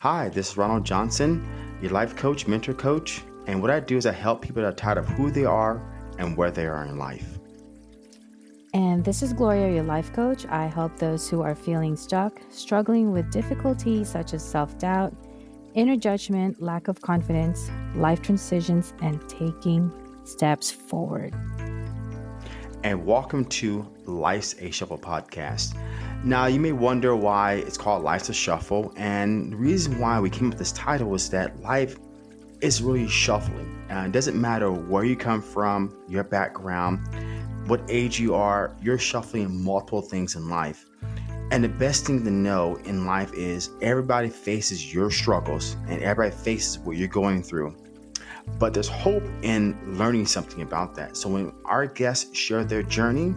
Hi, this is Ronald Johnson, your life coach, mentor coach, and what I do is I help people that are tired of who they are and where they are in life. And this is Gloria, your life coach. I help those who are feeling stuck, struggling with difficulties such as self doubt, inner judgment, lack of confidence, life transitions, and taking steps forward. And welcome to Life's a Shuffle podcast. Now, you may wonder why it's called Life's a Shuffle, and the reason why we came up with this title is that life is really shuffling. Uh, it doesn't matter where you come from, your background, what age you are, you're shuffling multiple things in life. And the best thing to know in life is everybody faces your struggles and everybody faces what you're going through. But there's hope in learning something about that. So when our guests share their journey,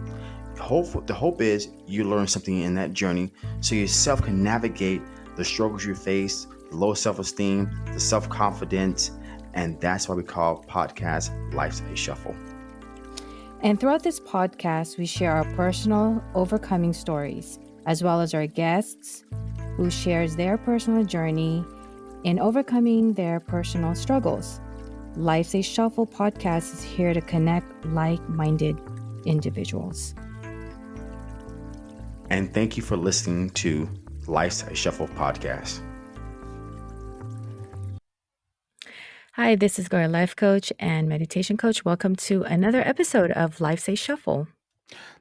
hope the hope is you learn something in that journey so yourself can navigate the struggles you face, the low self-esteem, the self-confidence, and that's why we call podcast Life's a Shuffle. And throughout this podcast, we share our personal overcoming stories as well as our guests who shares their personal journey in overcoming their personal struggles. Life's a Shuffle podcast is here to connect like-minded individuals. And thank you for listening to Life's a Shuffle podcast. Hi, this is Gloria Life Coach and Meditation Coach. Welcome to another episode of Life's a Shuffle.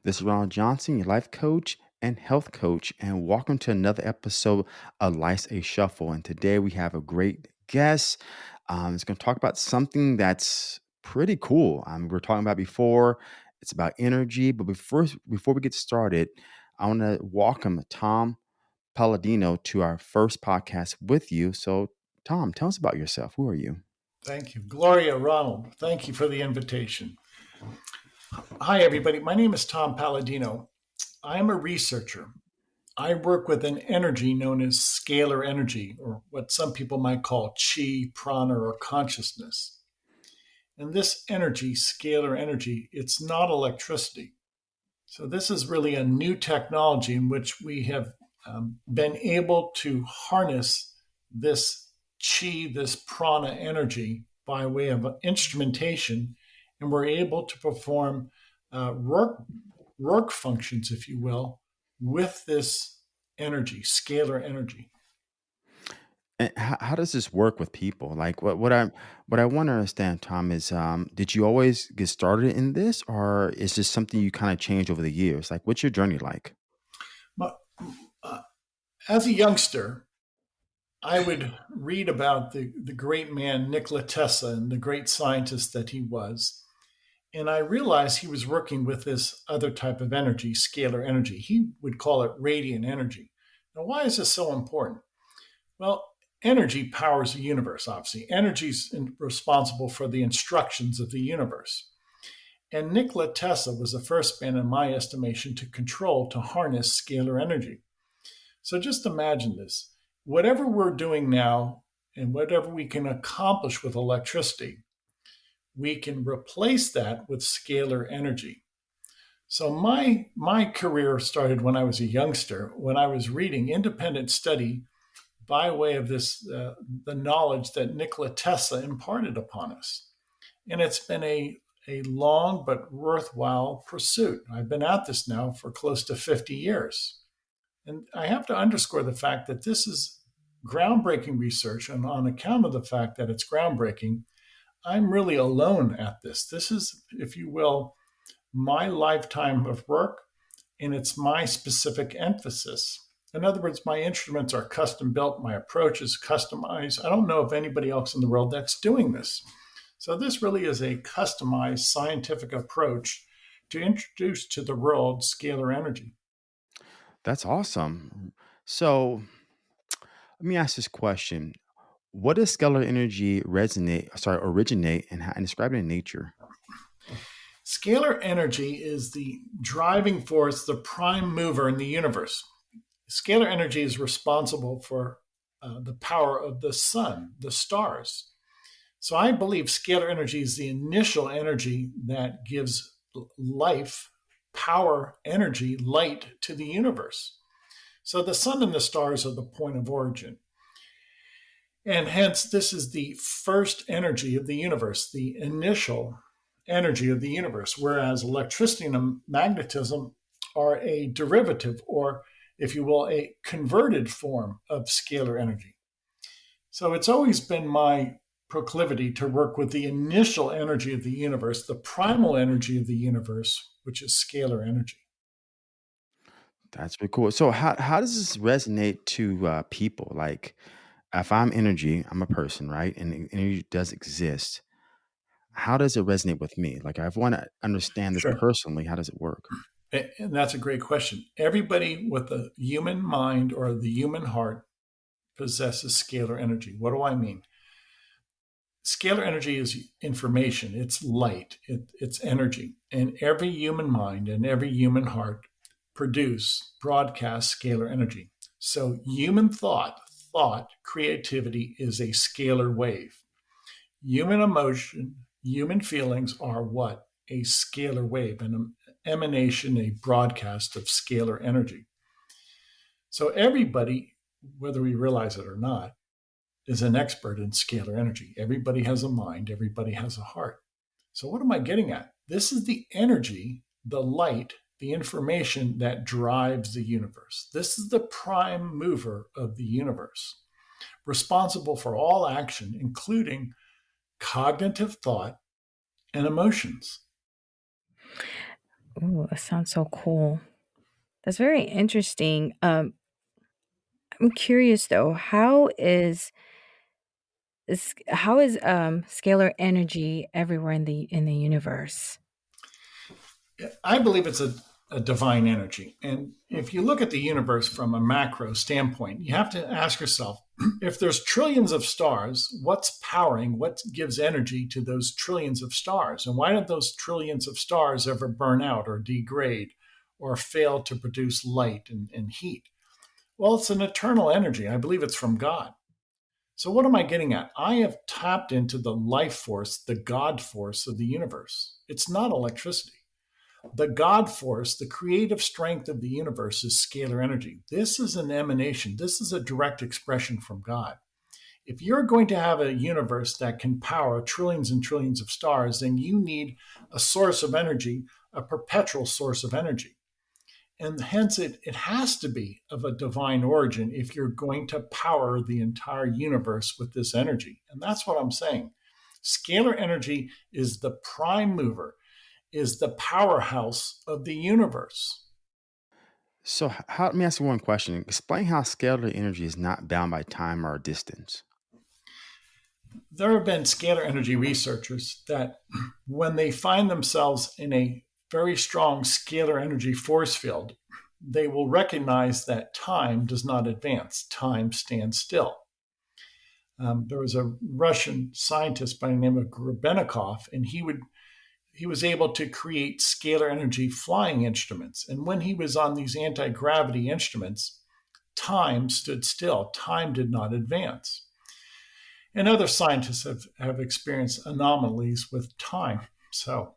This is Ronald Johnson, your life coach and health coach, and welcome to another episode of Life's a Shuffle. And today we have a great guest. Um, it's going to talk about something that's pretty cool. Um, we were talking about before. It's about energy, but before before we get started, I want to welcome Tom Paladino to our first podcast with you. So, Tom, tell us about yourself. Who are you? Thank you. Gloria Ronald, thank you for the invitation. Hi, everybody. My name is Tom Paladino. I am a researcher. I work with an energy known as scalar energy, or what some people might call chi, prana, or consciousness. And this energy, scalar energy, it's not electricity. So this is really a new technology in which we have um, been able to harness this chi, this prana energy by way of instrumentation, and we're able to perform uh, work work functions, if you will, with this energy, scalar energy. And how, how does this work with people? Like what what I what I want to understand, Tom, is um, did you always get started in this, or is this something you kind of changed over the years? Like, what's your journey like? But, uh, as a youngster, I would read about the the great man Nikola Tesla and the great scientist that he was, and I realized he was working with this other type of energy, scalar energy. He would call it radiant energy. Now, why is this so important? Well, energy powers the universe, obviously. Energy is responsible for the instructions of the universe. And Nikola Tesla was the first man, in my estimation, to control, to harness scalar energy. So just imagine this. Whatever we're doing now and whatever we can accomplish with electricity, we can replace that with scalar energy. So my my career started when I was a youngster, when I was reading independent study by way of this uh, the knowledge that Nikola Tesla imparted upon us. And it's been a a long but worthwhile pursuit. I've been at this now for close to 50 years. And I have to underscore the fact that this is groundbreaking research. And on account of the fact that it's groundbreaking, I'm really alone at this. This is, if you will, my lifetime of work, and it's my specific emphasis. In other words, my instruments are custom built, my approach is customized. I don't know of anybody else in the world that's doing this. So, this really is a customized scientific approach to introduce to the world scalar energy. That's awesome. So, let me ask this question. What does scalar energy resonate, sorry, originate and, and describe it in nature? Scalar energy is the driving force, the prime mover in the universe. Scalar energy is responsible for uh, the power of the sun, the stars. So I believe scalar energy is the initial energy that gives life, power, energy, light to the universe. So the sun and the stars are the point of origin. And hence, this is the first energy of the universe, the initial energy of the universe, whereas electricity and magnetism are a derivative, or if you will, a converted form of scalar energy. So it's always been my proclivity to work with the initial energy of the universe, the primal energy of the universe, which is scalar energy. That's pretty cool. So how how does this resonate to uh, people? Like, if I'm energy, I'm a person, right? And energy does exist. How does it resonate with me? Like, I want to understand this Sure. personally. How does it work? And that's a great question. Everybody with a human mind or the human heart possesses scalar energy. What do I mean? Scalar energy is information, it's light, it, it's energy. And every human mind and every human heart produce, broadcast scalar energy. So human thought, thought, creativity is a scalar wave. Human emotion, human feelings are what? A scalar wave, an emanation, a broadcast of scalar energy. So everybody, whether we realize it or not, is an expert in scalar energy. Everybody has a mind, everybody has a heart. So, what am I getting at? This is the energy, the light, the information that drives the universe. This is the prime mover of the universe, responsible for all action, including cognitive thought and emotions. Ooh, that sounds so cool. That's very interesting. Um, I'm curious though, how is is how is um scalar energy everywhere in the in the universe? I believe it's a, a divine energy. And if you look at the universe from a macro standpoint, you have to ask yourself if there's trillions of stars, what's powering, what gives energy to those trillions of stars? And why don't those trillions of stars ever burn out or degrade or fail to produce light and, and heat? Well, it's an eternal energy. I believe it's from God. So, what am I getting at? I have tapped into the life force, the God force of the universe. It's not electricity. The God force, the creative strength of the universe, is scalar energy. This is an emanation, this is a direct expression from God. If you're going to have a universe that can power trillions and trillions of stars, then you need a source of energy, a perpetual source of energy and hence it, it has to be of a divine origin if you're going to power the entire universe with this energy and that's what i'm saying scalar energy is the prime mover is the powerhouse of the universe So, how, let me ask you one question. Explain how scalar energy is not bound by time or distance. there have been scalar energy researchers that when they find themselves in a very strong scalar energy force field, they will recognize that time does not advance, time stands still. Um, there was a Russian scientist by the name of Grebennikov, and he would he was able to create scalar energy flying instruments. And when he was on these anti gravity instruments, time stood still. Time did not advance. And other scientists have, have experienced anomalies with time. So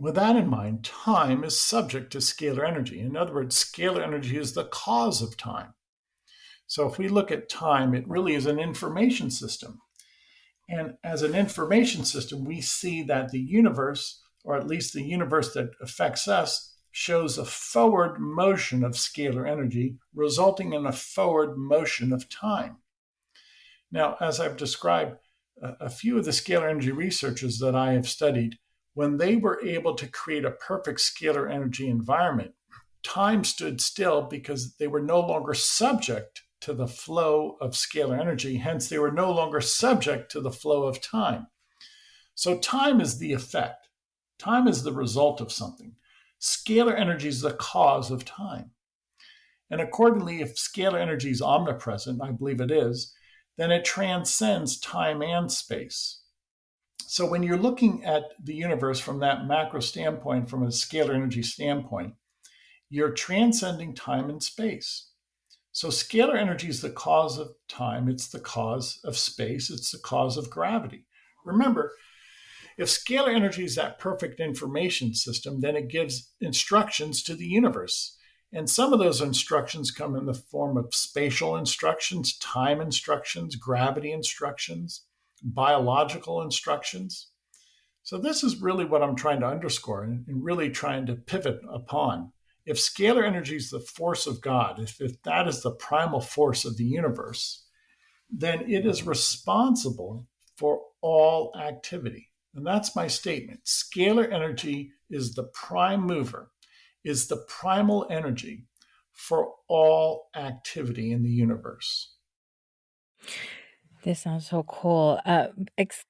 with that in mind, time is subject to scalar energy. In other words, scalar energy is the cause of time. So if we look at time, it really is an information system. And as an information system, we see that the universe, or at least the universe that affects us, shows a forward motion of scalar energy, resulting in a forward motion of time. Now, as I've described, a few of the scalar energy researchers that I have studied when they were able to create a perfect scalar energy environment, time stood still because they were no longer subject to the flow of scalar energy. Hence, they were no longer subject to the flow of time. So, time is the effect, time is the result of something. Scalar energy is the cause of time. And accordingly, if scalar energy is omnipresent, I believe it is, then it transcends time and space. So when you're looking at the universe from that macro standpoint, from a scalar energy standpoint, you're transcending time and space. So scalar energy is the cause of time, it's the cause of space, it's the cause of gravity. Remember, if scalar energy is that perfect information system, then it gives instructions to the universe. And some of those instructions come in the form of spatial instructions, time instructions, gravity instructions, biological instructions. So, this is really what I'm trying to underscore and, really trying to pivot upon. If scalar energy is the force of God, if, if that is the primal force of the universe, then it is responsible for all activity. And that's my statement. Scalar energy is the prime mover is the primal energy for all activity in the universe. This sounds so cool. Uh,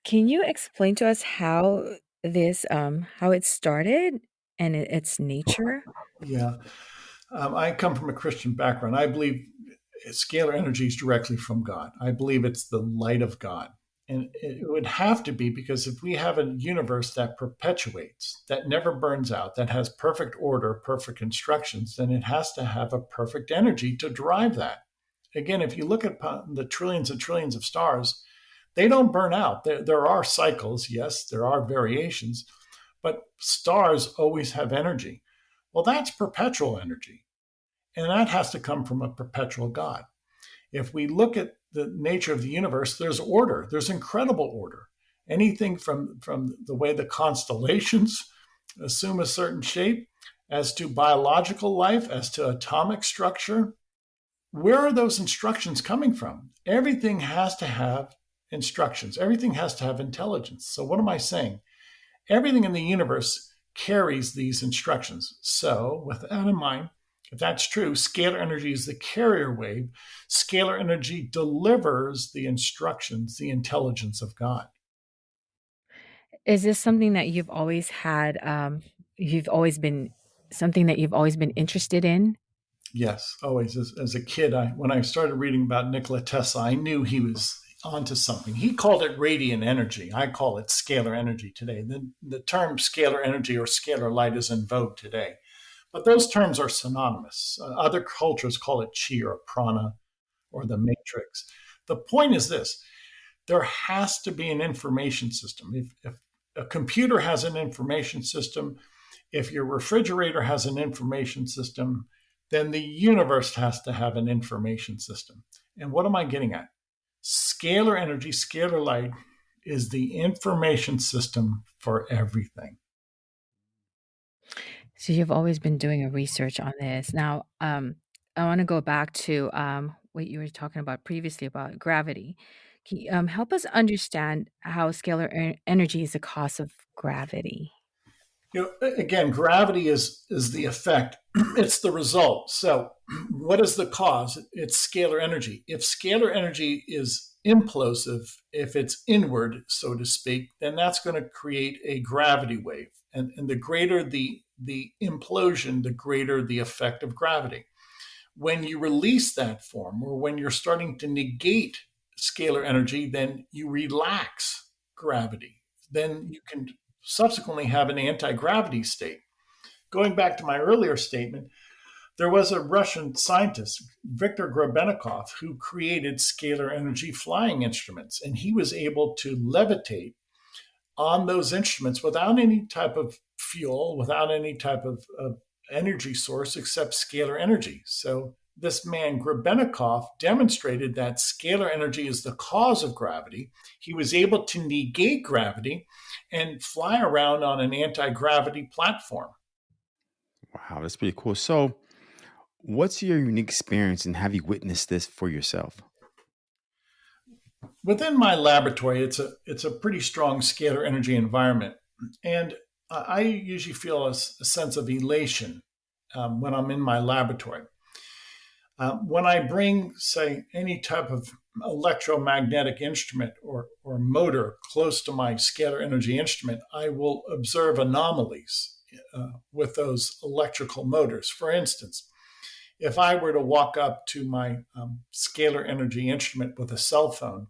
can you explain to us how this, um, how it started and it, its nature? Yeah, um, I come from a Christian background. I believe scalar energy is directly from God. I believe it's the light of God. And it would have to be because if we have a universe that perpetuates, that never burns out, that has perfect order, perfect instructions, then it has to have a perfect energy to drive that. Again, if you look at the trillions and trillions of stars, they don't burn out. There, there are cycles, yes, there are variations, but stars always have energy. Well, that's perpetual energy. And that has to come from a perpetual God. If we look at the nature of the universe, there's order. There's incredible order. Anything from, from the way the constellations assume a certain shape, as to biological life, as to atomic structure. Where are those instructions coming from? Everything has to have instructions, everything has to have intelligence. So, what am I saying? Everything in the universe carries these instructions. So, with that in mind, if that's true, scalar energy is the carrier wave. Scalar energy delivers the instructions, the intelligence of God. Is this something that you've always had? Um, you've always been something that you've always been interested in? Yes, always. As, as a kid, I when I started reading about Nikola Tesla, I knew he was onto something. He called it radiant energy. I call it scalar energy today. The, the term scalar energy or scalar light is in vogue today. But those terms are synonymous. Uh, other cultures call it chi or prana or the matrix. The point is this there has to be an information system. If, if a computer has an information system, if your refrigerator has an information system, then the universe has to have an information system. And what am I getting at? Scalar energy, scalar light is the information system for everything. So you've always been doing a research on this. Now, um, I want to go back to um, what you were talking about previously about gravity. Can you um, help us understand how scalar energy is the cause of gravity? You know, again, gravity is is the effect. it's the result. So, what is the cause? It's scalar energy. If scalar energy is implosive, if it's inward, so to speak, then that's going to create a gravity wave. And, and the greater the the implosion, the greater the effect of gravity. When you release that form, or when you're starting to negate scalar energy, then you relax gravity. Then you can subsequently have an anti gravity state. Going back to my earlier statement, there was a Russian scientist, Viktor Grebennikov, who created scalar energy flying instruments, and he was able to levitate on those instruments without any type of fuel, without any type of, of energy source except scalar energy. So this man Grebennikov demonstrated that scalar energy is the cause of gravity. He was able to negate gravity and fly around on an anti-gravity platform. Wow, that's pretty cool. So, what's your unique experience and have you witnessed this for yourself? within my laboratory, it's a it's a pretty strong scalar energy environment, and I usually feel a, a sense of elation um, when I'm in my laboratory. Uh, when I bring, say, any type of electromagnetic instrument or, or motor close to my scalar energy instrument, I will observe anomalies uh, with those electrical motors. For instance, if I were to walk up to my um, scalar energy instrument with a cell phone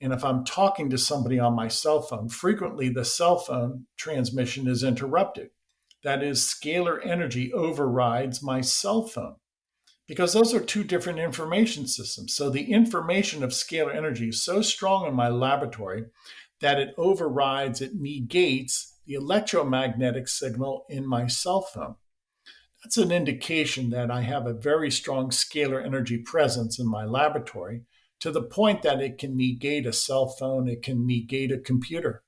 and if I'm talking to somebody on my cell phone, frequently the cell phone transmission is interrupted. That is, scalar energy overrides my cell phone because those are two different information systems. So the information of scalar energy is so strong in my laboratory that it overrides, it negates the electromagnetic signal in my cell phone. that's an indication that I have a very strong scalar energy presence in my laboratory to the point that it can negate a cell phone, it can negate a computer.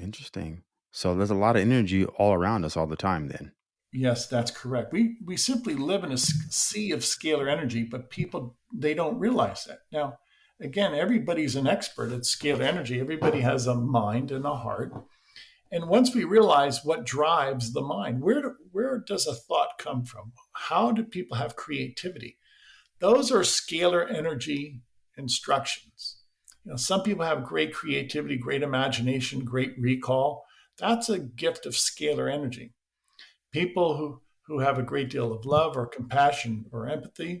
Interesting. So there's a lot of energy all around us all the time then. Yes, that's correct. We we simply live in a sea of scalar energy, but people they don't realize that. Now, again, everybody's an expert at scalar energy. Everybody has a mind and a heart. And once we realize what drives the mind, where, do, where does a thought come from? How do people have creativity? Those are scalar energy instructions. You know, some people have great creativity, great imagination, great recall. That's a gift of scalar energy. People who, who have a great deal of love or compassion or empathy,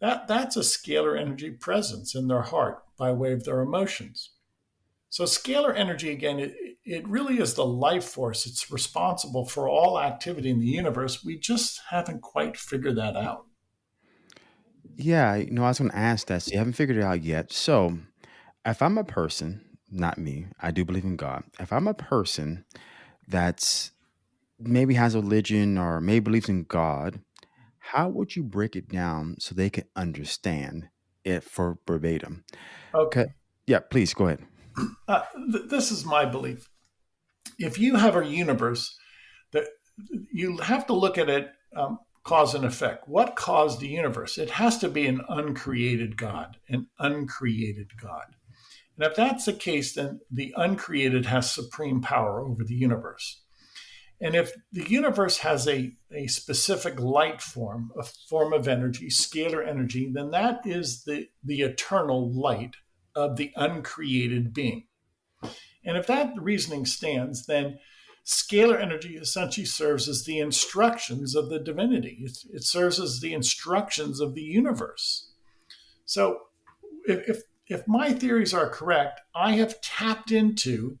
that, that's a scalar energy presence in their heart by way of their emotions. So, scalar energy, again, it, it really is the life force. It's responsible for all activity in the universe. We just haven't quite figured that out. Yeah, you know, I was going to ask that. So you haven't figured it out yet. So, if I'm a person, not me, I do believe in God. If I'm a person that's maybe has a religion or maybe believes in God, how would you break it down so they can understand it for verbatim? Okay. Yeah, please go ahead. Uh, th- this is my belief. If you have a universe that you have to look at it um, cause and effect. What caused the universe? It has to be an uncreated God, an uncreated God. And if that's the case, then the uncreated has supreme power over the universe. And if the universe has a, a specific light form, a form of energy, scalar energy, then that is the, the eternal light of the uncreated being. And if that reasoning stands, then scalar energy essentially serves as the instructions of the divinity, it, it serves as the instructions of the universe. So if, if, if my theories are correct, I have tapped into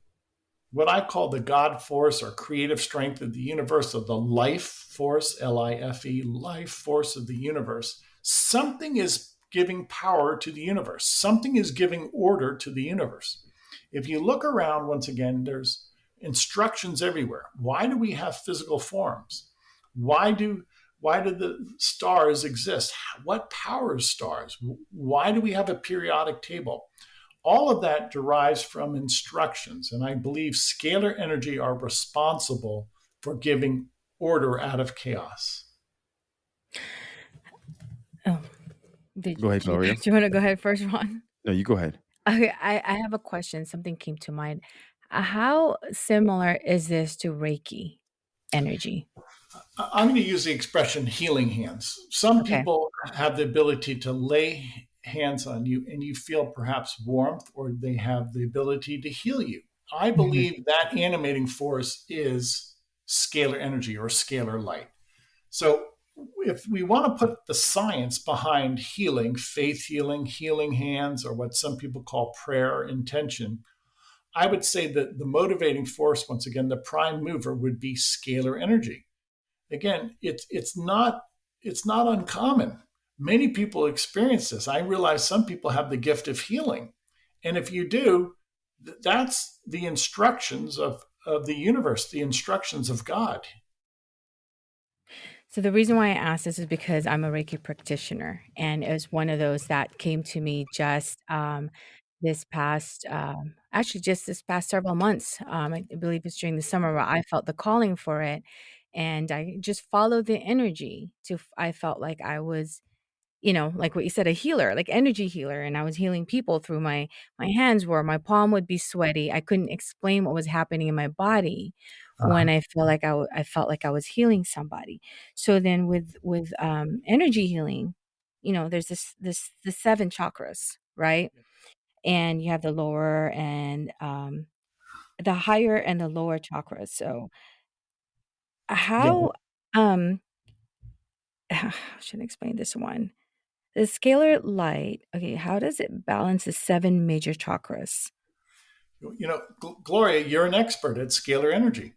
what I call the God force or creative strength of the universe, of the life force, L I F E, life force of the universe. Something is giving power to the universe, something is giving order to the universe. If you look around, once again, there's instructions everywhere. Why do we have physical forms? Why do why do the stars exist? What powers stars? Why do we have a periodic table? All of that derives from instructions, and I believe scalar energy are responsible for giving order out of chaos. Oh, did Go ahead, Gloria. Do you want to go ahead first, Ron? No, you go ahead. Okay, I, I have a question. Something came to mind. How similar is this to Reiki energy? I- I'm going to use the expression healing hands. Some Okay. people have the ability to lay hands on you and you feel perhaps warmth or they have the ability to heal you. I Mhm. believe that animating force is scalar energy or scalar light. So if we want to put the science behind healing, faith healing, healing hands, or what some people call prayer intention, I would say that the motivating force, once again, the prime mover would be scalar energy. Again, it's it's not it's not uncommon. Many people experience this. I realize some people have the gift of healing. And if you do, th- that's the instructions of, of the universe, the instructions of God. So the reason why I asked this is because I'm a Reiki practitioner, and it was one of those that came to me just um, this past, um, actually just this past several months. Um, I believe it's during the summer where I felt the calling for it, and I just followed the energy. To I felt like I was you know like what you said a healer like energy healer and i was healing people through my my hands where my palm would be sweaty. I couldn't explain what was happening in my body when i felt like I, I felt like i was healing somebody. So then with with um energy healing you know there's this this the seven chakras right? And you have the lower and um the higher and the lower chakras. So Yeah. how um how should I explain this one The scalar light, okay, how does it balance the seven major chakras? You know, Gl- Gloria, you're an expert at scalar energy.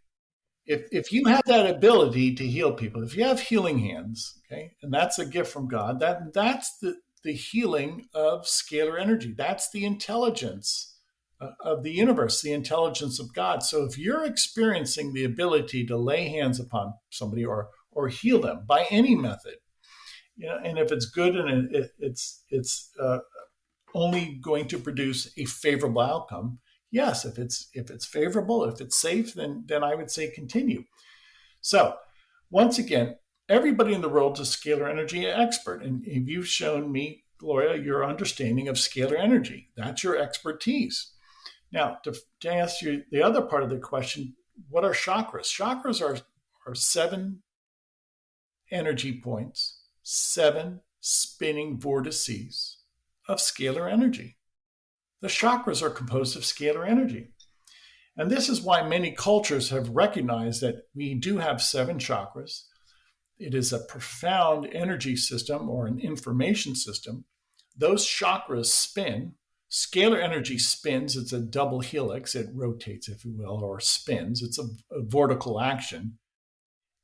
If, if you have that ability to heal people, if you have healing hands, okay, and that's a gift from God, that that's the, the healing of scalar energy. That's the intelligence uh, of the universe, the intelligence of God. So if you're experiencing the ability to lay hands upon somebody or or heal them by any method. You know, and if it's good and it, it's it's uh, only going to produce a favorable outcome, yes. If it's if it's favorable, if it's safe, then then I would say continue. So, once again, everybody in the world is a scalar energy expert, and if you've shown me, Gloria, your understanding of scalar energy. That's your expertise. Now, to, to answer you the other part of the question, what are chakras? Chakras are, are seven energy points, seven spinning vortices of scalar energy. The chakras are composed of scalar energy. And this is why many cultures have recognized that we do have seven chakras. It is a profound energy system or an information system. Those chakras spin. Scalar energy spins. It's a double helix. It rotates, if you will, or spins. It's a, a vortical action.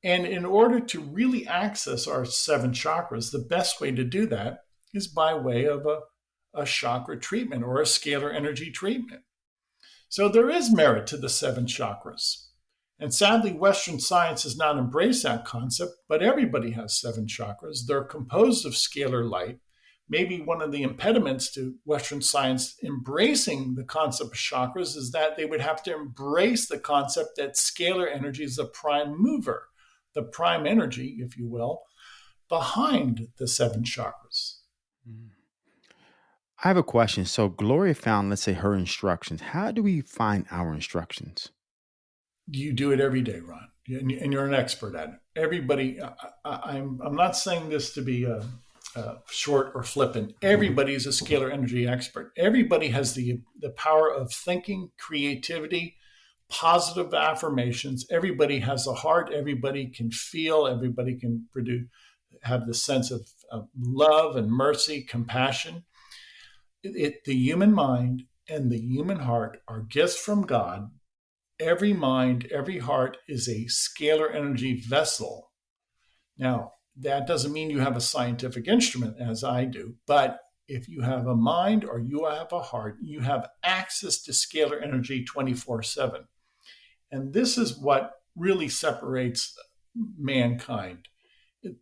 And in order to really access our seven chakras, the best way to do that is by way of a, a chakra treatment or a scalar energy treatment. So there is merit to the seven chakras. And sadly, Western science has not embraced that concept, but everybody has seven chakras. They're composed of scalar light. Maybe one of the impediments to Western science embracing the concept of chakras is that they would have to embrace the concept that scalar energy is the prime mover, the prime energy, if you will, behind the seven chakras. Mm. I have a question. So Gloria found, let's say, her instructions. How do we find our instructions? You do it every day, Ron, and you're an expert at it. Everybody, I, am I'm, I'm not saying this to be uh, uh, short or flippant. Everybody is a scalar energy expert. Everybody has the the power of thinking, creativity, positive affirmations. Everybody has a heart. Everybody can feel. Everybody can produce, have the sense of, of love and mercy, compassion it, the human mind and the human heart are gifts from God. Every mind, every heart is a scalar energy vessel. Now, that doesn't mean you have a scientific instrument, as I do, but if you have a mind or you have a heart, you have access to scalar energy 24 7. And this is what really separates mankind.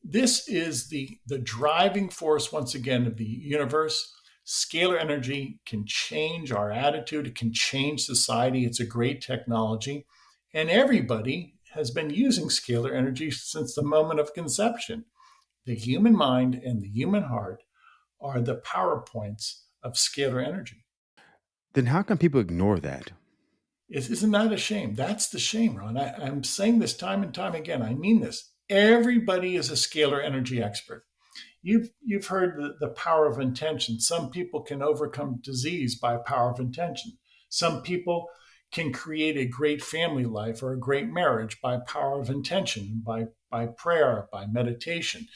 This is the, the driving force, once again, of the universe Scalar energy can change our attitude, it can change society. It's a great technology. And everybody has been using scalar energy since the moment of conception. The human mind and the human heart are the power points of scalar energy. Then how can people ignore that? Isn't that a shame? That's the shame, Ron. I, I'm saying this time and time again. I mean this. Everybody is a scalar energy expert you've you've heard the, the power of intention. Some people can overcome disease by power of intention. Some people can create a great family life or a great marriage by power of intention, by by prayer, by meditation.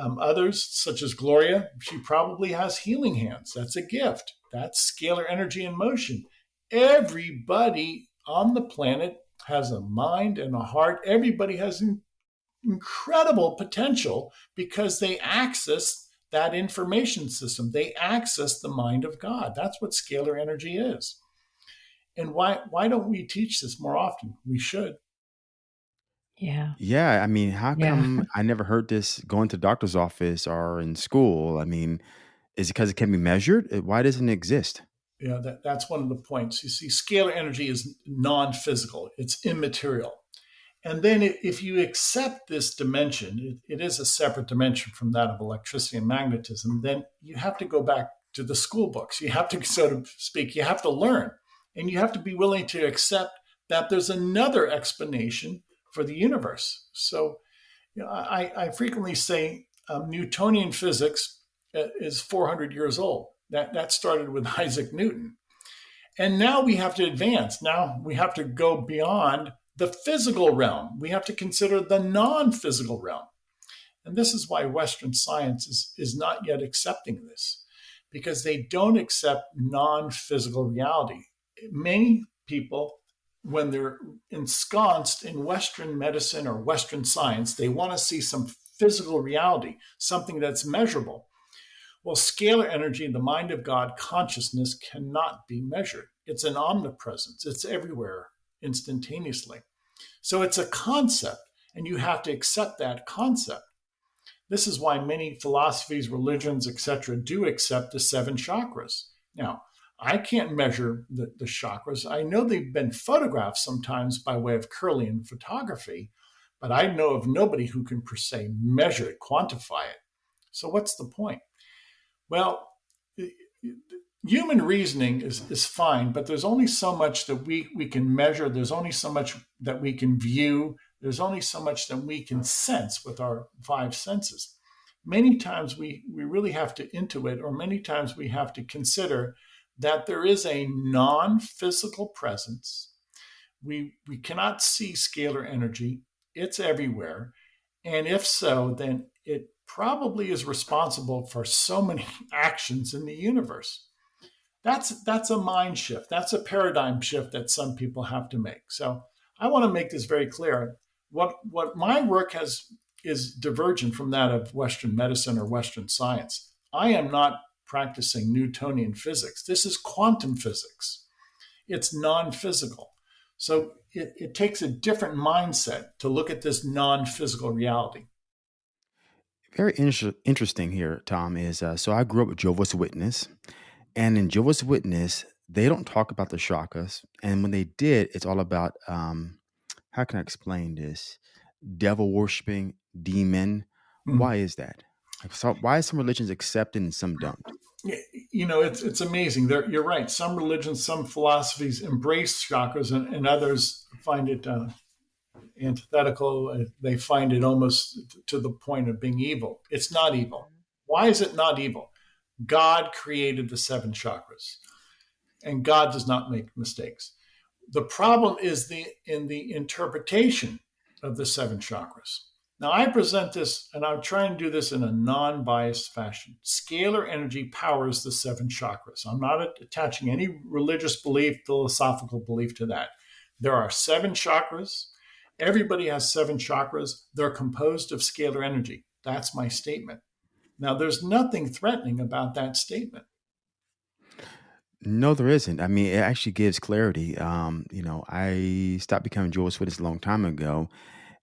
Um, others, such as Gloria, she probably has healing hands. That's a gift. That's scalar energy in motion. Everybody on the planet has a mind and a heart. Everybody has incredible potential because they access that information system. They access the mind of God. That's what scalar energy is. And why why don't we teach this more often? We should. Yeah. Yeah. I mean, how Yeah. come I never heard this going to doctor's office or in school? I mean, is it because it can be measured? Why doesn't it exist? Yeah, that, that's one of the points. You see, scalar energy is non physical, it's immaterial. And then if you accept this dimension, it, it is a separate dimension from that of electricity and magnetism, then you have to go back to the school books. You have to, so to speak, you have to learn. And you have to be willing to accept that there's another explanation for the universe. So you know, I, I, frequently say um, Newtonian physics uh, is 400 years old. That, that started with Isaac Newton. And now we have to advance. Now we have to go beyond the physical realm. We have to consider the non physical realm. And this is why Western science is, is not yet accepting this, because they don't accept non physical reality. Many people, when they're ensconced in Western medicine or Western science, they want to see some physical reality, something that's measurable. Well, scalar energy the mind of God, consciousness, cannot be measured. It's an omnipresence, it's everywhere instantaneously. So it's a concept. And you have to accept that concept. This is why many philosophies, religions, etc., do accept the seven chakras. Now, I can't measure the, the chakras. I know they've been photographed sometimes by way of Kirlian photography, but I know of nobody who can per se measure it, quantify it. So what's the point? Well, human reasoning is, is fine, but there's only so much that we, we can measure. There's only so much that we can view. There's only so much that we can sense with our five senses. Many times we, we really have to intuit, or many times we have to consider that there is a non physical presence. We, we cannot see scalar energy, it's everywhere. And if so, then it probably is responsible for so many actions in the universe. That's that's a mind shift. That's a paradigm shift that some people have to make. So i want to make this very clear. What what my work has is divergent from that of western medicine or western science. I am not practicing newtonian physics. This is quantum physics. It's non-physical. So it, it takes a different mindset to look at this non-physical reality very inter- interesting here tom is uh, so i grew up with jehovah's witness and in Jehovah's Witness, they don't talk about the chakras, And when they did, it's all about um, how can I explain this? Devil worshiping, demon. Mm. Why is that? So why is some religions accepted and some don't? You know, it's it's amazing. There, you're right. Some religions, some philosophies embrace chakras, and, and others find it uh, antithetical. They find it almost to the point of being evil. It's not evil. Why is it not evil? God created the seven chakras, and God does not make mistakes. The problem is the in the interpretation of the seven chakras. Now, I present this, and I'm trying to do this in a non biased fashion. Scalar energy powers the seven chakras. I'm not attaching any religious belief, philosophical belief to that. There are seven chakras. Everybody has seven chakras. They're composed of scalar energy. That's my statement. Now, there's nothing threatening about that statement. No, there isn't. I mean, it actually gives clarity. Um, you know, I stopped becoming Jehovah's Witness a long time ago.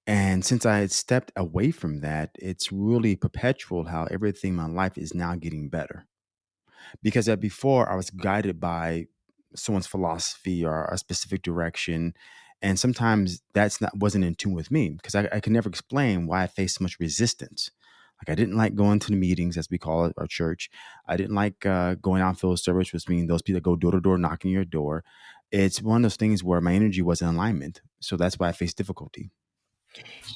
And since I had stepped away from that, it's really perpetual how everything in my life is now getting better. Because that before I was guided by someone's philosophy or a specific direction. And sometimes that's not wasn't in tune with me because I, I could never explain why I faced so much resistance. Like I didn't like going to the meetings, as we call it, our church. I didn't like uh, going out field service, which means those people that go door to door knocking your door. It's one of those things where my energy was in alignment, so that's why I faced difficulty.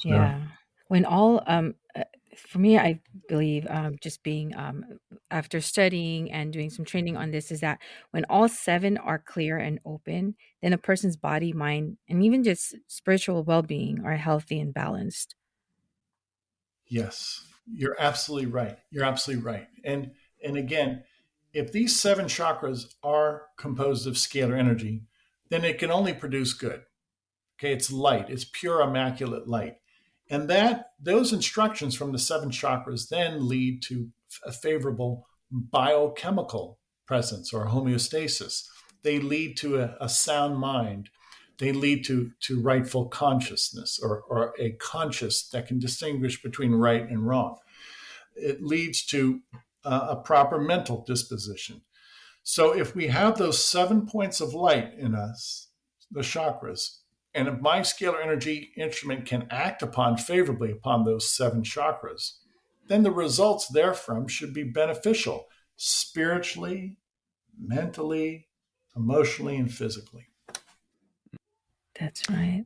Yeah, when all um, uh, for me, I believe um, just being um, after studying and doing some training on this is that when all seven are clear and open, then a person's body, mind, and even just spiritual well being are healthy and balanced. Yes, you're absolutely right. You're absolutely right. And and again, if these seven chakras are composed of scalar energy, then it can only produce good. Okay, it's light, it's pure immaculate light. And that those instructions from the seven chakras then lead to a favorable biochemical presence or homeostasis. They lead to a, a sound mind. They lead to, to rightful consciousness or, or a conscious that can distinguish between right and wrong. It leads to uh, a proper mental disposition. So if we have those seven points of light in us, the chakras, and if my scalar energy instrument can act upon favorably upon those seven chakras, then the results therefrom should be beneficial spiritually, mentally, emotionally, and physically. That's right.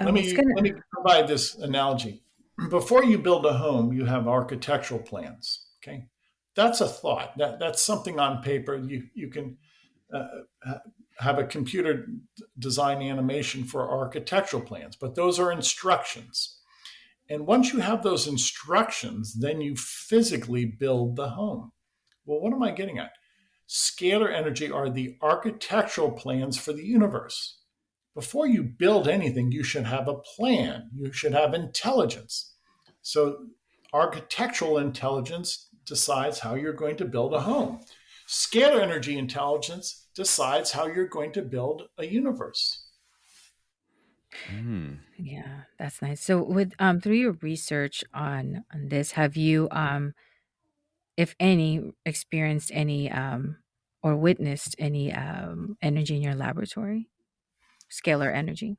Let me gonna... let me provide this analogy. Before you build a home, you have architectural plans. Okay, that's a thought. That that's something on paper. You you can uh, have a computer design animation for architectural plans, but those are instructions. And once you have those instructions, then you physically build the home. Well, what am I getting at? Scalar energy are the architectural plans for the universe before you build anything, you should have a plan. You should have intelligence. So, architectural intelligence decides how you're going to build a home. Scalar energy intelligence decides how you're going to build a universe. Mm. Yeah, that's nice. So with um through your research on on this, have you um if any experienced any um or witnessed any um energy in your laboratory? Scalar energy.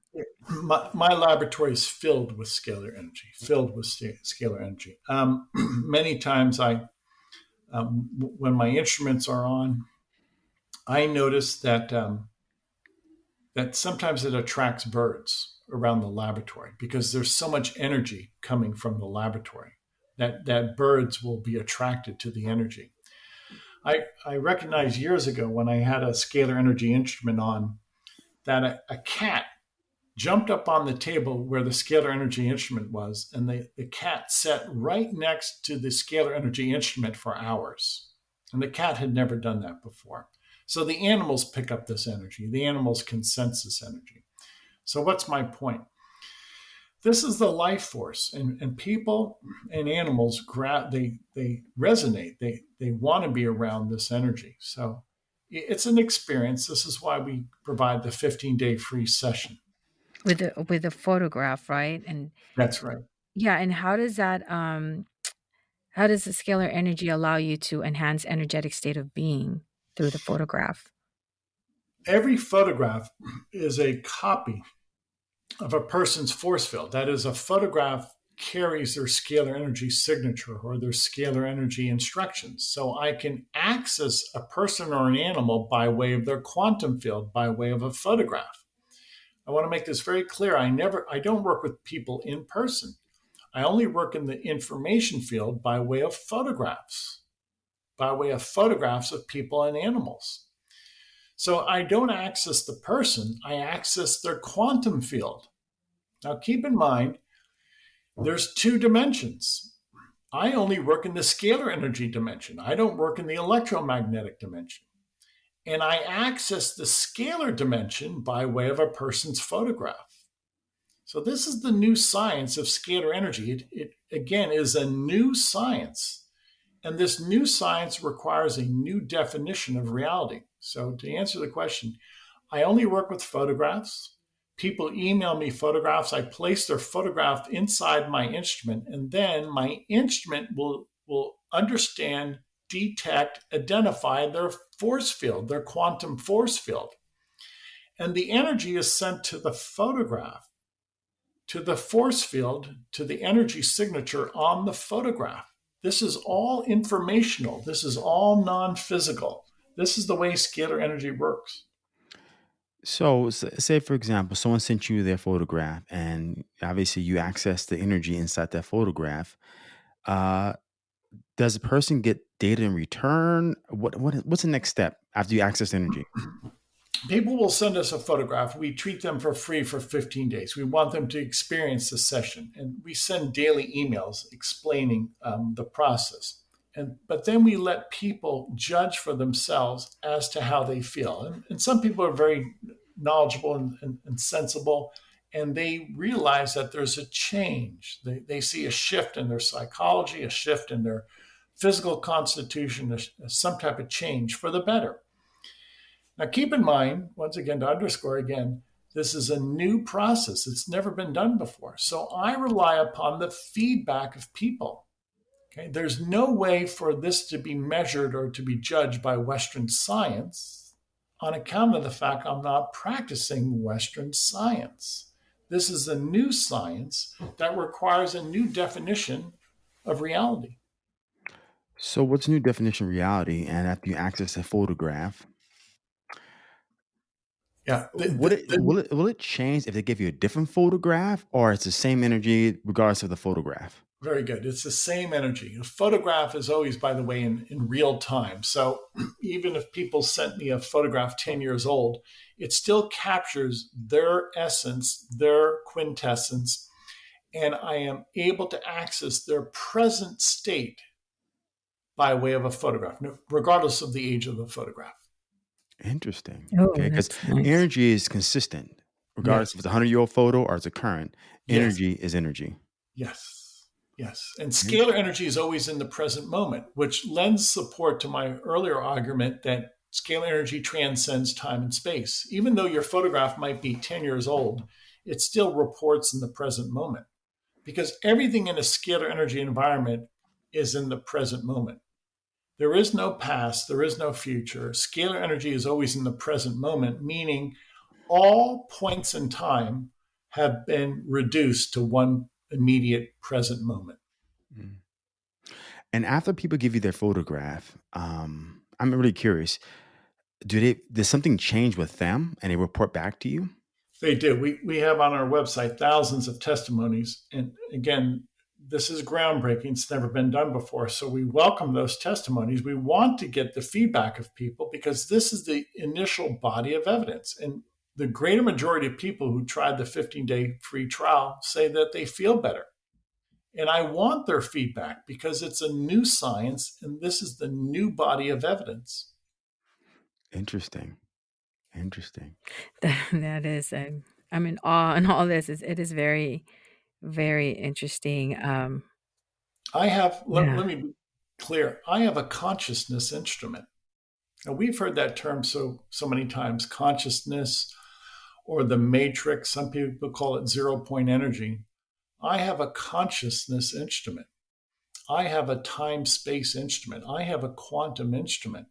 My, my laboratory is filled with scalar energy, filled with scalar energy. Um, many times, I, um, when my instruments are on, I notice that um, that sometimes it attracts birds around the laboratory because there's so much energy coming from the laboratory that that birds will be attracted to the energy. I, I recognized years ago when I had a scalar energy instrument on that a, a cat jumped up on the table where the scalar energy instrument was, and the, the cat sat right next to the scalar energy instrument for hours. And the cat had never done that before. So the animals pick up this energy, the animals can sense this energy. So, what's my point? This is the life force, and, and people and animals they they resonate. They they want to be around this energy. So it's an experience. This is why we provide the 15 day free session with a with a photograph, right? And that's right. Yeah, and how does that um how does the scalar energy allow you to enhance energetic state of being through the photograph? Every photograph is a copy of a person's force field. That is, a photograph carries their scalar energy signature or their scalar energy instructions. So I can access a person or an animal by way of their quantum field, by way of a photograph. I want to make this very clear. I never I don't work with people in person. I only work in the information field by way of photographs, by way of photographs of people and animals. So I don't access the person, I access their quantum field. Now keep in mind, there's two dimensions. I only work in the scalar energy dimension. I don't work in the electromagnetic dimension. And I access the scalar dimension by way of a person's photograph. So this is the new science of scalar energy. It, it again is a new science. And this new science requires a new definition of reality. So, to answer the question, I only work with photographs. People email me photographs. I place their photograph inside my instrument, and then my instrument will, will understand, detect, identify their force field, their quantum force field. And the energy is sent to the photograph, to the force field, to the energy signature on the photograph. This is all informational, this is all non physical. This is the way scalar energy works. So, say for example, someone sent you their photograph, and obviously you access the energy inside that photograph. Uh, does the person get data in return? What what what's the next step after you access energy? people will send us a photograph. We treat them for free for 15 days. We want them to experience the session, and we send daily emails explaining um, the process. And but then we let people judge for themselves as to how they feel. And, and some people are very knowledgeable and, and, and, sensible, and they realize that there's a change. They, they see a shift in their psychology, a shift in their physical constitution, some type of change for the better. Now, keep in mind, once again, to underscore again, this is a new process. It's never been done before. So I rely upon the feedback of people. Okay, there's no way for this to be measured or to be judged by Western science on account of the fact I'm not practicing Western science. This is a new science that requires a new definition of reality. So, what's new definition reality? And after you access a photograph, yeah. The, Would it the, will it will it change if they give you a different photograph or it's the same energy regardless of the photograph? very good. It's the same energy. A photograph is always, by the way, in, in real time. So even if people sent me a photograph 10 years old, it still captures their essence, their quintessence, and I am able to access their present state by way of a photograph, regardless of the age of the photograph. Interesting. Oh, Okay, because nice. energy is consistent, regardless Yes. if it's a hundred year old photo or it's a current. Yes. Energy is energy. Yes. Yes. And scalar energy is always in the present moment, which lends support to my earlier argument that scalar energy transcends time and space. Even though your photograph might be 10 years old, it still reports in the present moment because everything in a scalar energy environment is in the present moment. There is no past, there is no future. Scalar energy is always in the present moment, meaning all points in time have been reduced to one immediate present moment. Mm. And after people give you their photograph, um, I'm really curious. Do they does something change with them and they report back to you? They do. We we have on our website thousands of testimonies, and again, this is groundbreaking. It's never been done before. So we welcome those testimonies. We want to get the feedback of people because this is the initial body of evidence. And the greater majority of people who tried the 15 day free trial say that they feel better. And I want their feedback because it's a new science and this is the new body of evidence. Interesting. Interesting. That, that is, um, I'm in awe and all this. Is, it is very, very interesting. Um, I have, let, yeah. let me be clear, I have a consciousness instrument. Now, we've heard that term so, so many times consciousness or the matrix. Some people call it zero point energy. I have a consciousness instrument. I have a time space instrument. I have a quantum instrument.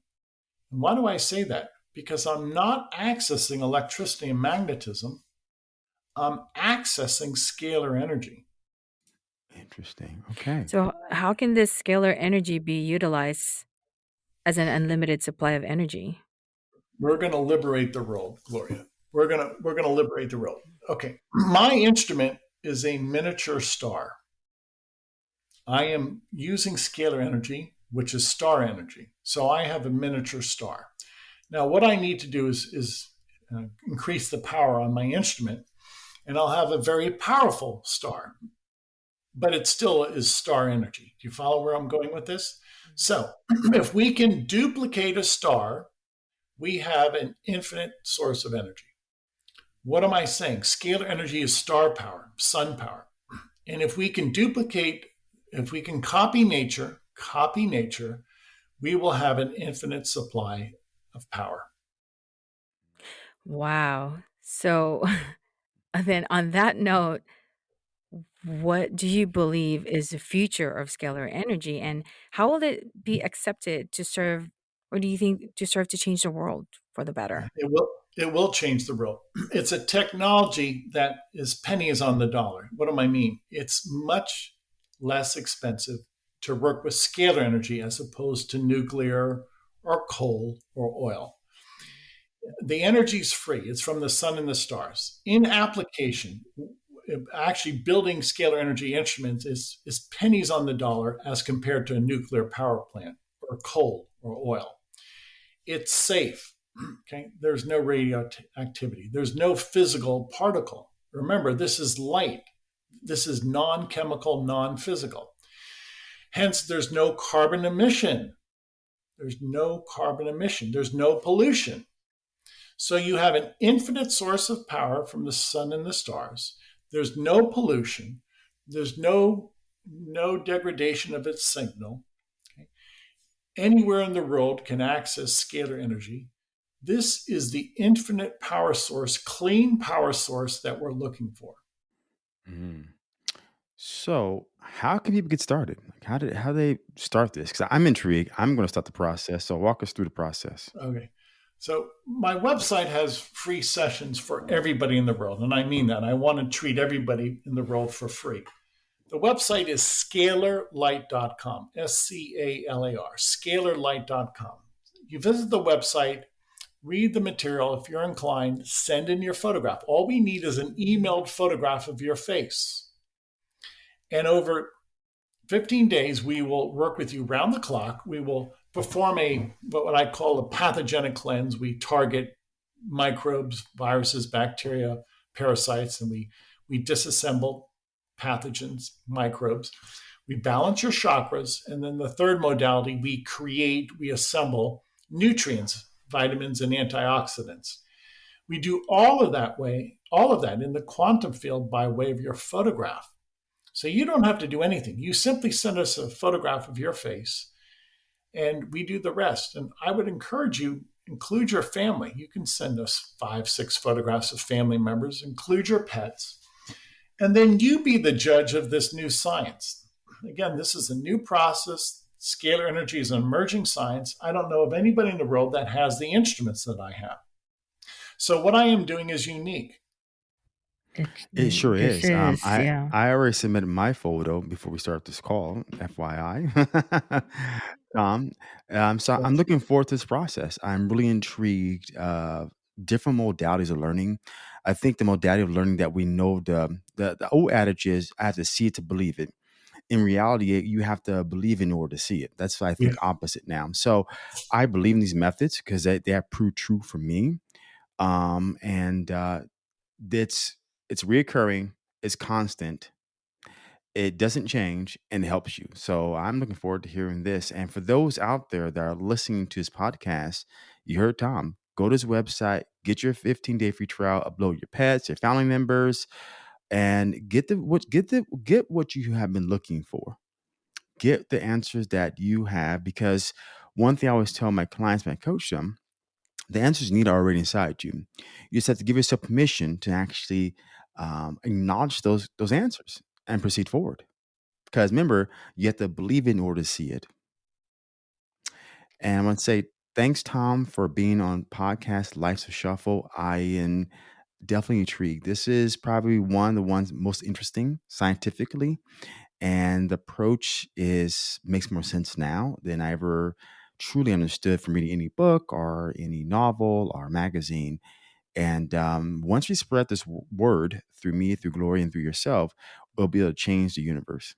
And why do I say that? Because I'm not accessing electricity and magnetism, I'm accessing scalar energy. Interesting. Okay. So, how can this scalar energy be utilized as an unlimited supply of energy? We're going to liberate the world, Gloria. We're going to we're going to liberate the world. Okay. My instrument is a miniature star. I am using scalar energy, which is star energy. So I have a miniature star. Now, what I need to do is, is uh, increase the power on my instrument, and I'll have a very powerful star. But it still is star energy. Do you follow where I'm going with this? Mm-hmm. So, if we can duplicate a star, we have an infinite source of energy. What am I saying? Scalar energy is star power, sun power. And if we can duplicate, if we can copy nature, copy nature, we will have an infinite supply of power. Wow. So then on that note, what do you believe is the future of scalar energy and how will it be accepted to serve or do you think to serve to change the world for the better? It will it will change the world. It's a technology that is pennies on the dollar. What do I mean? It's much less expensive to work with scalar energy as opposed to nuclear or coal or oil. The energy is free. It's from the sun and the stars. In application, actually building scalar energy instruments is, is pennies on the dollar as compared to a nuclear power plant or coal or oil. It's safe Okay, there's no radioactivity, there's no physical particle. Remember, this is light, this is non chemical, non physical. Hence, there's no carbon emission. There's no carbon emission, there's no pollution. So you have an infinite source of power from the sun and the stars. There's no pollution. There's no no degradation of its signal. Okay. Anywhere in the world can access scalar energy this is the infinite power source, clean power source that we're looking for. Mm. So, how can people get started? Like, how did how do they start this? Because I'm intrigued. I'm going to start the process. So, walk us through the process. Okay. So, my website has free sessions for everybody in the world. And I mean that. I want to treat everybody in the world for free. The website is scalarlight.com, S C A L A R, scalarlight.com. You visit the website, read the material. If you're inclined, send in your photograph. All we need is an emailed photograph of your face. And over 15 days, we will work with you round the clock. We will perform a what I call a pathogenic cleanse. We target microbes, viruses, bacteria, parasites, and we, we disassemble pathogens, microbes. We balance your chakras. And then the third modality, we create, we assemble nutrients, vitamins, and antioxidants. We do all of that way, all of that in the quantum field by way of your photograph. So you don't have to do anything. You simply send us a photograph of your face and we do the rest. And I would encourage you, include your family. You can send us five, six photographs of family members, include your pets, and then you be the judge of this new science. Again, this is a new process. Scalar energy is an emerging science. I don't know of anybody in the world that has the instruments that I have. So, what I am doing is unique. It sure is. is. Um, I yeah. I already submitted my photo before we start this call. FYI, um, um, so I'm looking forward to this process. I'm really intrigued. Uh, different modalities of learning. I think the modality of learning that we know the the, the old adage is I have to see it to believe it. In reality, you have to believe in order to see it. That's I think yeah. opposite now. So I believe in these methods because they, they have proved true for me. Um, and uh, it's it's reoccurring, it's constant, it doesn't change, and it helps you. So I'm looking forward to hearing this. And for those out there that are listening to this podcast, you heard Tom. Go to his website, get your 15 day free trial, upload your pets, your family members, and get the what get the get what you have been looking for. Get the answers that you have because one thing I always tell my clients when I coach them, the answers you need are already inside you. You just have to give yourself permission to actually um, acknowledge those those answers and proceed forward. Because remember, you have to believe in order to see it. And I want to say thanks, Tom, for being on podcast Life's a Shuffle. I am definitely intrigued. This is probably one of the ones most interesting scientifically, and the approach is makes more sense now than I ever truly understood from reading any book or any novel or magazine. And um, once we spread this word through me, through Gloria, and through yourself, we'll be able to change the universe.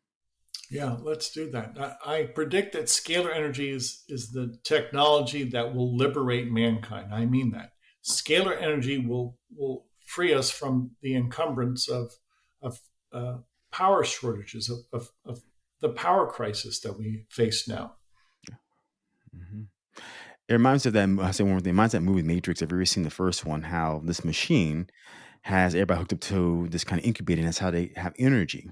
Yeah, let's do that. I, I predict that scalar energy is, is the technology that will liberate mankind. I mean that. Scalar energy will will free us from the encumbrance of of uh, power shortages of, of, of, the power crisis that we face now. Mm-hmm. It reminds me of that. I say one more thing. It reminds that movie Matrix. Have you ever seen the first one? How this machine has everybody hooked up to this kind of incubator, and that's how they have energy.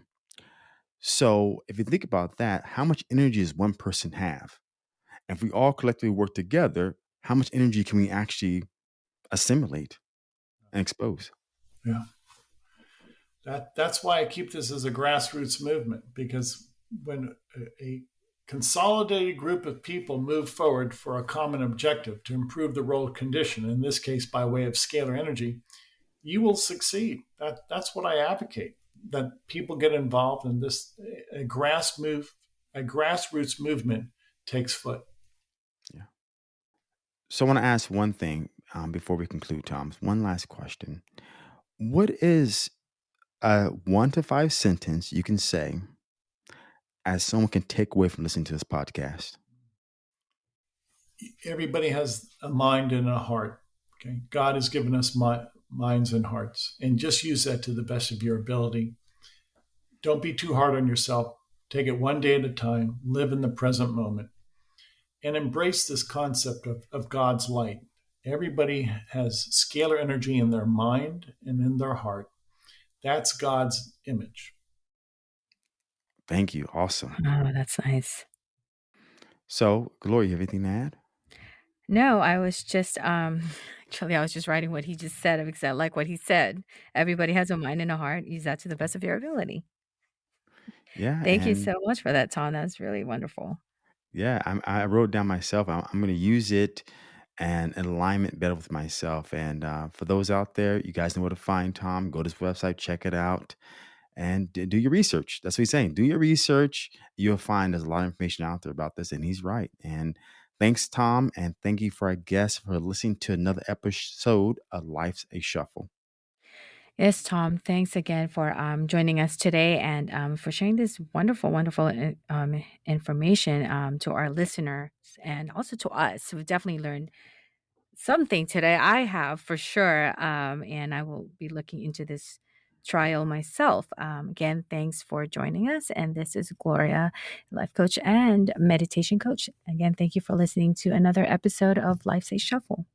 So if you think about that, how much energy does one person have? If we all collectively work together, how much energy can we actually assimilate and expose? Yeah. That that's why I keep this as a grassroots movement because when a, a consolidated group of people move forward for a common objective to improve the world condition, in this case by way of scalar energy, you will succeed. That, that's what I advocate, that people get involved in this a grass move, a grassroots movement takes foot. Yeah. So I want to ask one thing um, before we conclude, Tom. One last question. What is a one to five sentence you can say as someone can take away from listening to this podcast? Everybody has a mind and a heart. Okay, God has given us minds and hearts, and just use that to the best of your ability. Don't be too hard on yourself. Take it one day at a time. Live in the present moment, and embrace this concept of, of God's light. Everybody has scalar energy in their mind and in their heart. That's God's image. Thank you. Awesome. Oh, that's nice. So, Gloria, you have anything to add? No, I was just um actually I was just writing what he just said because I like what he said. Everybody has a mind and a heart. Use that to the best of your ability. Yeah, Thank you so much for that, Tom. That's really wonderful. yeah, I, I wrote down myself. I'm, I'm going to use it and in alignment better with myself. And uh, for those out there, you guys know where to find Tom. Go to his website, check it out and do your research. That's what he's saying. Do your research. You'll find there's a lot of information out there about this, and he's right. And thanks, Tom, and thank you for our guests for listening to another episode of Life's a Shuffle. Yes, Tom. Thanks again for um, joining us today and um, for sharing this wonderful, wonderful uh, um, information um, to our listeners and also to us. We've definitely learned something today. I have for sure, um, and I will be looking into this trial myself. Um, again, thanks for joining us. And this is Gloria, life coach and meditation coach. Again, thank you for listening to another episode of Life a Shuffle.